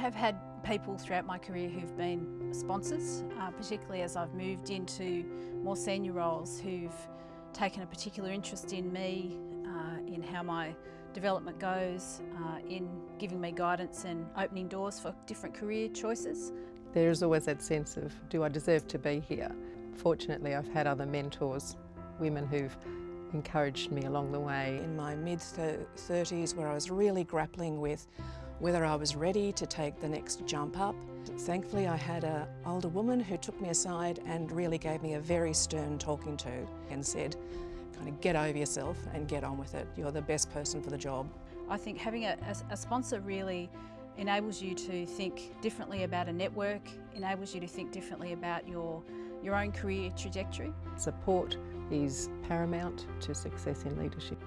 have had people throughout my career who've been sponsors, uh, particularly as I've moved into more senior roles who've taken a particular interest in me, uh, in how my development goes, uh, in giving me guidance and opening doors for different career choices. There is always that sense of, do I deserve to be here? Fortunately, I've had other mentors, women who've encouraged me along the way. In my mid-30s where I was really grappling with whether I was ready to take the next jump up. Thankfully I had an older woman who took me aside and really gave me a very stern talking to and said, kind of get over yourself and get on with it. You're the best person for the job. I think having a, a, a sponsor really enables you to think differently about a network, enables you to think differently about your, your own career trajectory. Support is paramount to success in leadership.